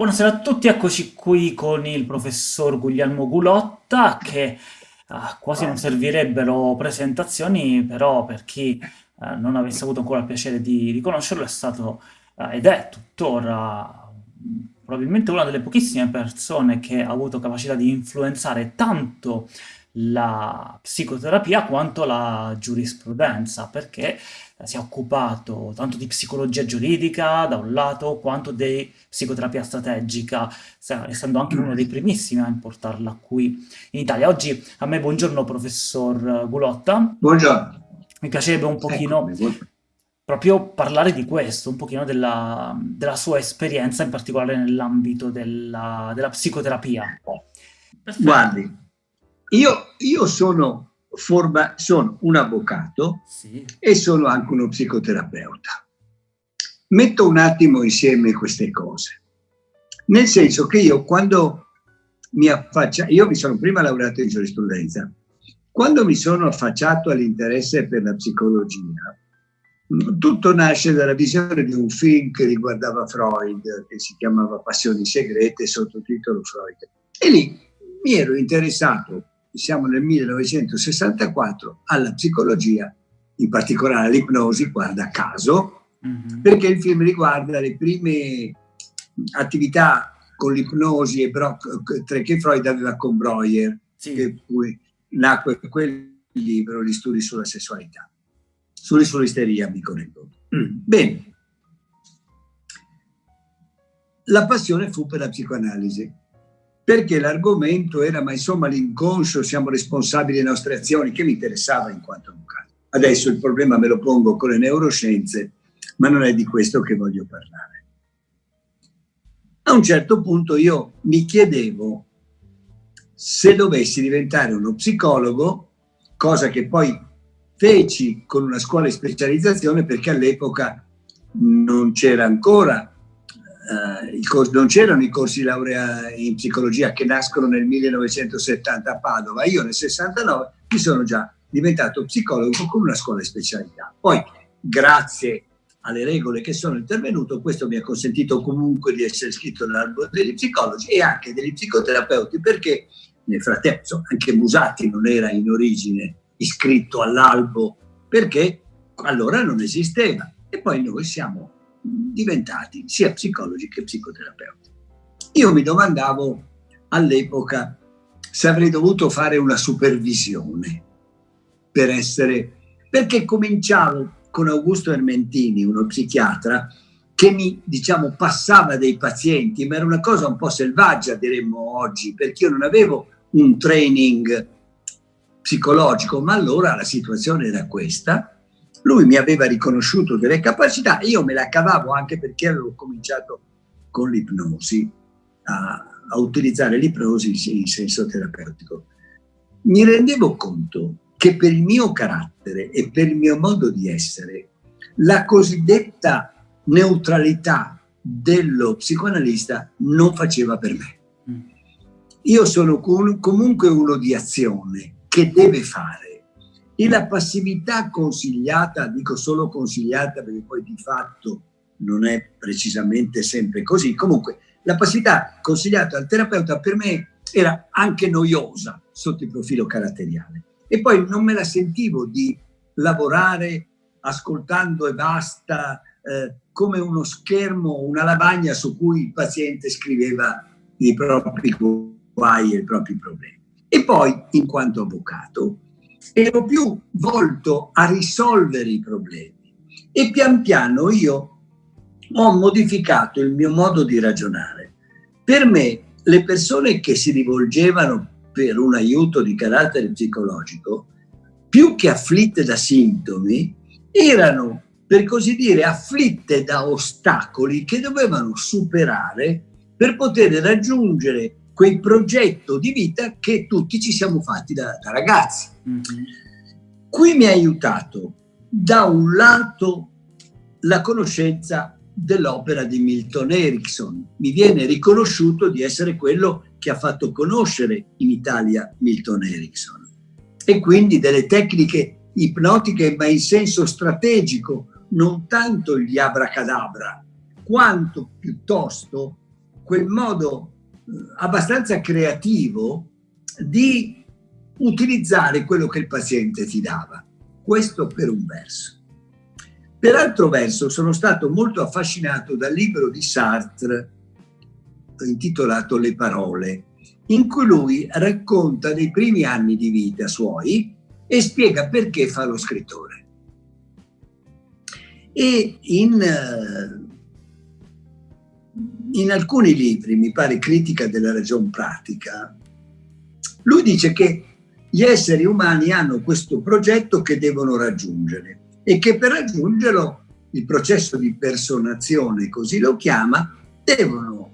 Buonasera a tutti, eccoci qui con il professor Guglielmo Gulotta che uh, quasi non servirebbero presentazioni, però per chi uh, non avesse avuto ancora il piacere di riconoscerlo è stato uh, ed è tuttora probabilmente una delle pochissime persone che ha avuto capacità di influenzare tanto la psicoterapia quanto la giurisprudenza, perché si è occupato tanto di psicologia giuridica da un lato, quanto di psicoterapia strategica, essendo anche uno dei primissimi a importarla qui in Italia. Oggi a me buongiorno professor Gulotta. Buongiorno. Mi piacerebbe un pochino Eccomi. proprio parlare di questo, un pochino della, della sua esperienza, in particolare nell'ambito della, della psicoterapia. Perfetto. Guardi, io, io sono, forma, sono, un avvocato sì. e sono anche uno psicoterapeuta. Metto un attimo insieme queste cose, nel senso che io quando mi affaccio, io mi sono prima laureato in giurisprudenza, quando mi sono affacciato all'interesse per la psicologia, tutto nasce dalla visione di un film che riguardava Freud, che si chiamava Passioni segrete, sottotitolo Freud. E lì mi ero interessato siamo nel 1964, alla psicologia, in particolare all'ipnosi, guarda caso, mm -hmm. perché il film riguarda le prime attività con l'ipnosi che Freud aveva con Breuer, sì. che poi nacque quel libro, Gli studi sulla sessualità, studi sull'isteria, mi correggo. Mm. Bene. La passione fu per la psicoanalisi perché l'argomento era, ma insomma l'inconscio, siamo responsabili delle nostre azioni, che mi interessava in quanto avvocato. Adesso il problema me lo pongo con le neuroscienze, ma non è di questo che voglio parlare. A un certo punto io mi chiedevo se dovessi diventare uno psicologo, cosa che poi feci con una scuola di specializzazione perché all'epoca non c'era ancora eh, non c'erano i corsi di laurea in psicologia che nascono nel 1970 a Padova, io nel 69 mi sono già diventato psicologo con una scuola di specialità. Poi, grazie alle regole che sono intervenuto, questo mi ha consentito comunque di essere iscritto nell'albo degli psicologi e anche degli psicoterapeuti, perché nel frattempo anche Musatti non era in origine iscritto all'albo, perché allora non esisteva. E poi noi siamo diventati sia psicologi che psicoterapeuti. Io mi domandavo all'epoca se avrei dovuto fare una supervisione per essere, perché cominciavo con Augusto Ermentini, uno psichiatra, che mi, diciamo, passava dei pazienti, ma era una cosa un po' selvaggia, diremmo oggi, perché io non avevo un training psicologico, ma allora la situazione era questa, lui mi aveva riconosciuto delle capacità, io me la cavavo anche perché avevo cominciato con l'ipnosi, a, a utilizzare l'ipnosi in senso terapeutico. Mi rendevo conto che per il mio carattere e per il mio modo di essere, la cosiddetta neutralità dello psicoanalista non faceva per me. Mm. Io sono comunque uno di azione che deve fare e la passività consigliata, dico solo consigliata perché poi di fatto non è precisamente sempre così, comunque la passività consigliata al terapeuta per me era anche noiosa sotto il profilo caratteriale e poi non me la sentivo di lavorare ascoltando e basta eh, come uno schermo, una lavagna su cui il paziente scriveva i propri guai e i propri problemi. E poi, in quanto avvocato, ero più volto a risolvere i problemi e pian piano io ho modificato il mio modo di ragionare. Per me le persone che si rivolgevano per un aiuto di carattere psicologico, più che afflitte da sintomi, erano per così dire afflitte da ostacoli che dovevano superare per poter raggiungere quel progetto di vita che tutti ci siamo fatti da, da ragazzi. Mm -hmm. Qui mi ha aiutato da un lato la conoscenza dell'opera di Milton Erickson. Mi viene riconosciuto di essere quello che ha fatto conoscere in Italia Milton Erickson. E quindi delle tecniche ipnotiche, ma in senso strategico, non tanto gli abracadabra, quanto piuttosto quel modo abbastanza creativo di utilizzare quello che il paziente ti dava. Questo per un verso. Per altro verso sono stato molto affascinato dal libro di Sartre intitolato Le parole, in cui lui racconta dei primi anni di vita suoi e spiega perché fa lo scrittore. E in, eh, in alcuni libri, mi pare Critica della ragion pratica, lui dice che gli esseri umani hanno questo progetto che devono raggiungere e che per raggiungerlo il processo di personazione, così lo chiama, devono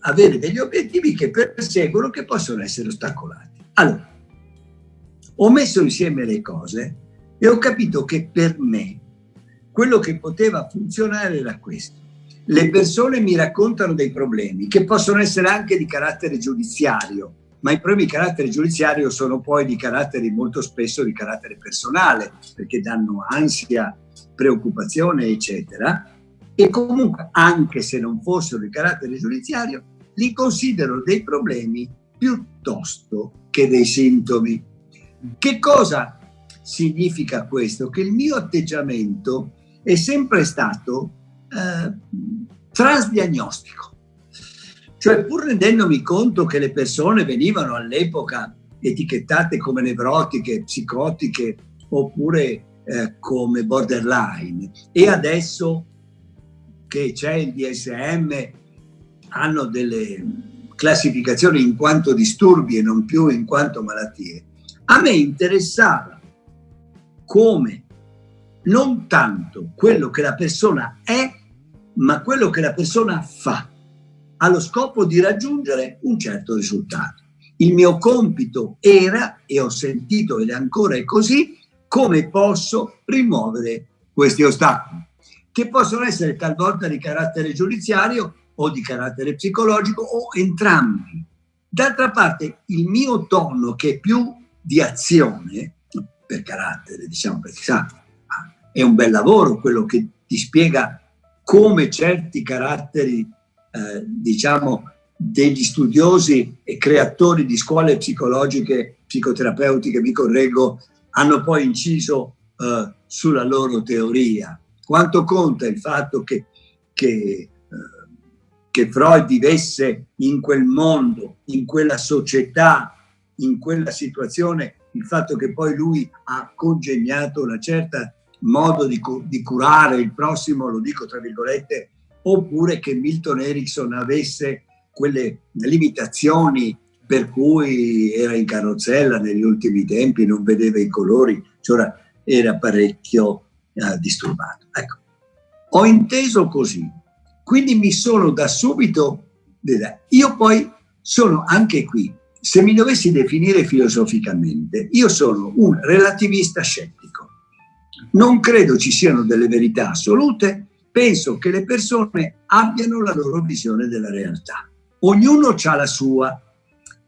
avere degli obiettivi che perseguono che possono essere ostacolati. Allora, ho messo insieme le cose e ho capito che per me quello che poteva funzionare era questo. Le persone mi raccontano dei problemi che possono essere anche di carattere giudiziario, ma i problemi di carattere giudiziario sono poi di carattere molto spesso di carattere personale, perché danno ansia, preoccupazione, eccetera. E comunque, anche se non fossero di carattere giudiziario, li considero dei problemi piuttosto che dei sintomi. Che cosa significa questo? Che il mio atteggiamento è sempre stato eh, transdiagnostico. Cioè pur rendendomi conto che le persone venivano all'epoca etichettate come nevrotiche, psicotiche oppure eh, come borderline e adesso che c'è il DSM hanno delle classificazioni in quanto disturbi e non più in quanto malattie, a me interessava come non tanto quello che la persona è, ma quello che la persona fa, allo scopo di raggiungere un certo risultato. Il mio compito era, e ho sentito ed ancora è così, come posso rimuovere questi ostacoli, che possono essere talvolta di carattere giudiziario o di carattere psicologico o entrambi. D'altra parte il mio tono che è più di azione, per carattere, diciamo, perché sa, è un bel lavoro quello che ti spiega come certi caratteri, eh, diciamo, degli studiosi e creatori di scuole psicologiche, psicoterapeutiche, mi correggo, hanno poi inciso eh, sulla loro teoria. Quanto conta il fatto che, che, eh, che Freud vivesse in quel mondo, in quella società, in quella situazione, il fatto che poi lui ha congegnato una certa modo di, di curare il prossimo, lo dico tra virgolette, oppure che Milton Erickson avesse quelle limitazioni per cui era in carrozzella negli ultimi tempi, non vedeva i colori, cioè era parecchio eh, disturbato. Ecco, ho inteso così, quindi mi sono da subito, io poi sono anche qui, se mi dovessi definire filosoficamente, io sono un relativista scettico. Non credo ci siano delle verità assolute, penso che le persone abbiano la loro visione della realtà. Ognuno ha la sua.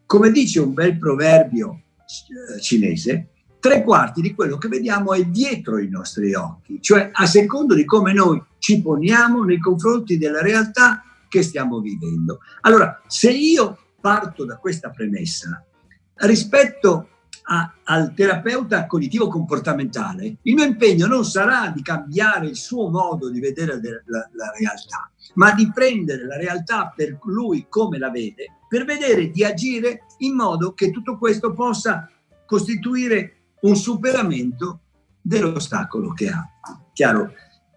Come dice un bel proverbio eh, cinese, tre quarti di quello che vediamo è dietro i nostri occhi, cioè a secondo di come noi ci poniamo nei confronti della realtà che stiamo vivendo. Allora, se io parto da questa premessa, rispetto a, al terapeuta cognitivo comportamentale, il mio impegno non sarà di cambiare il suo modo di vedere la, la realtà, ma di prendere la realtà per lui come la vede, per vedere di agire in modo che tutto questo possa costituire un superamento dell'ostacolo che ha. Chiaro,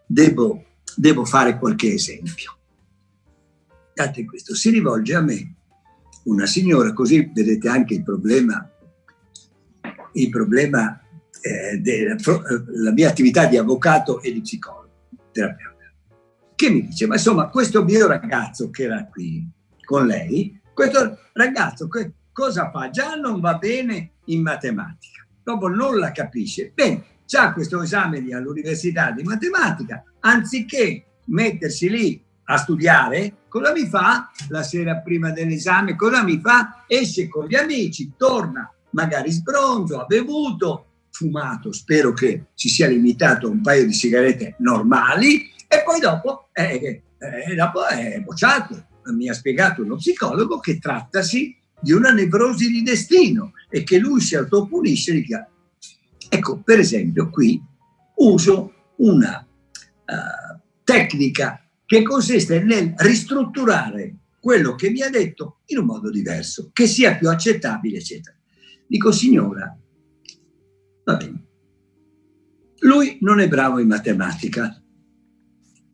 devo, devo fare qualche esempio. Date questo, si rivolge a me una signora, così vedete anche il problema il problema eh, della mia attività di avvocato e di psicologo, terapeuta, che mi dice, ma insomma, questo mio ragazzo che era qui con lei, questo ragazzo che cosa fa? Già non va bene in matematica, dopo non la capisce. Bene, c'ha questo esame all'università di matematica, anziché mettersi lì a studiare, cosa mi fa? La sera prima dell'esame, cosa mi fa? Esce con gli amici, torna magari sbronzo, ha bevuto, fumato, spero che ci sia limitato un paio di sigarette normali e poi dopo, eh, eh, dopo è bocciato. mi ha spiegato uno psicologo che trattasi di una nevrosi di destino e che lui si autopunisce di. Ecco, per esempio, qui uso una uh, tecnica che consiste nel ristrutturare quello che mi ha detto in un modo diverso, che sia più accettabile, eccetera. Dico, signora, va bene, lui non è bravo in matematica,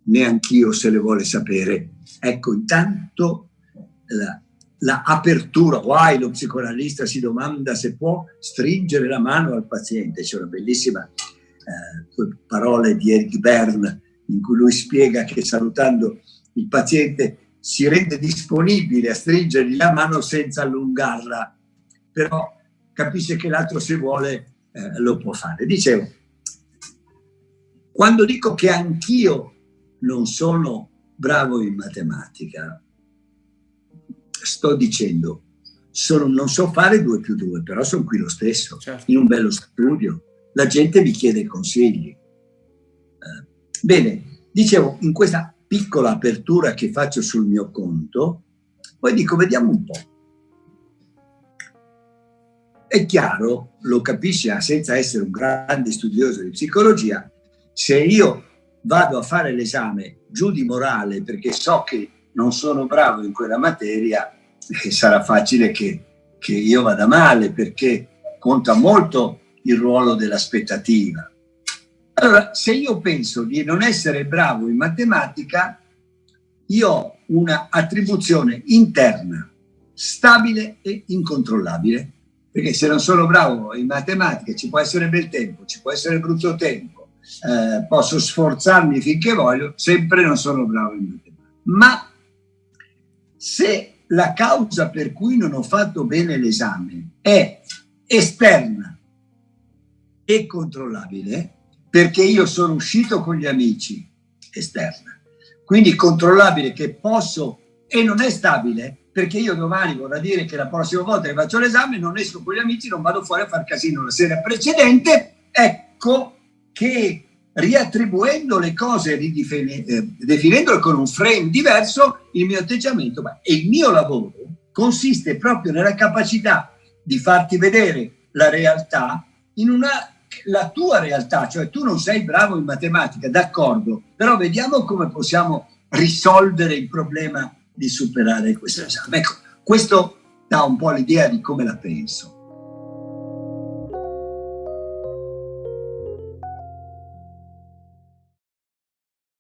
neanch'io se le vuole sapere. Ecco, intanto la, la apertura, guai, lo psicoanalista si domanda se può stringere la mano al paziente. C'è una bellissima eh, parole di Eric Berne in cui lui spiega che salutando il paziente si rende disponibile a stringergli la mano senza allungarla, però capisce che l'altro se vuole eh, lo può fare. Dicevo, quando dico che anch'io non sono bravo in matematica, sto dicendo, sono, non so fare 2 più 2, però sono qui lo stesso, certo. in un bello studio. La gente mi chiede consigli. Eh, bene, dicevo, in questa piccola apertura che faccio sul mio conto, poi dico, vediamo un po'. È chiaro, lo capisci senza essere un grande studioso di psicologia, se io vado a fare l'esame giù di morale perché so che non sono bravo in quella materia, eh, sarà facile che, che io vada male perché conta molto il ruolo dell'aspettativa. Allora, se io penso di non essere bravo in matematica, io ho una attribuzione interna, stabile e incontrollabile, perché se non sono bravo in matematica ci può essere bel tempo, ci può essere brutto tempo, eh, posso sforzarmi finché voglio, sempre non sono bravo in matematica. Ma se la causa per cui non ho fatto bene l'esame è esterna e controllabile, perché io sono uscito con gli amici, esterna, quindi controllabile che posso e non è stabile, perché io domani vorrà dire che la prossima volta che faccio l'esame non esco con gli amici, non vado fuori a far casino. La sera precedente, ecco che riattribuendo le cose, eh, definendole con un frame diverso, il mio atteggiamento e il mio lavoro consiste proprio nella capacità di farti vedere la realtà in una la tua realtà, cioè tu non sei bravo in matematica, d'accordo, però vediamo come possiamo risolvere il problema di superare questo esame. Ecco, questo dà un po' l'idea di come la penso.